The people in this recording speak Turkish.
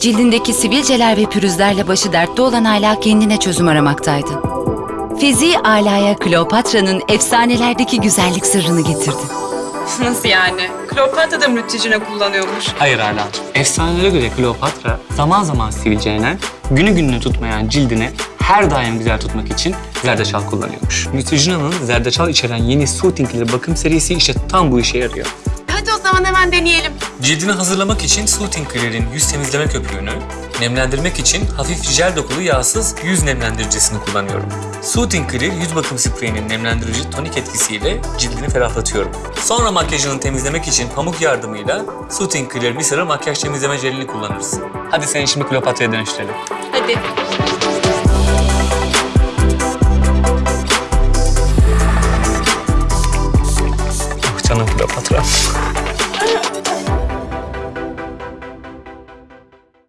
Cildindeki sivilceler ve pürüzlerle başı dertte olan Ayla kendine çözüm aramaktaydı. Fiziği Ayla'ya Kleopatra'nın efsanelerdeki güzellik sırrını getirdi. Nasıl yani? Kleopatra da Neutrogena kullanıyormuş? Hayır Ardancığım. Efsanelere göre Kleopatra zaman zaman sivilcelenen, günü gününü tutmayan cildine her daim güzel tutmak için zerdeçal kullanıyormuş. Neutrogena'nın zerdeçal içeren yeni Soothing'li bakım serisi işte tam bu işe yarıyor. Hadi o zaman hemen deneyelim. Cildini hazırlamak için Soothing Clear'in yüz temizleme köpüğünü, nemlendirmek için hafif jel dokulu yağsız yüz nemlendiricisini kullanıyorum. Soothing Clear yüz bakım spreyinin nemlendirici tonik etkisiyle cildini ferahlatıyorum. Sonra makyajını temizlemek için pamuk yardımıyla Soothing Clear sıra makyaj temizleme jelini kullanırız. Hadi seni şimdi Kleopatra'ya dönüştürelim. Hadi. Oh canım Kleopatra.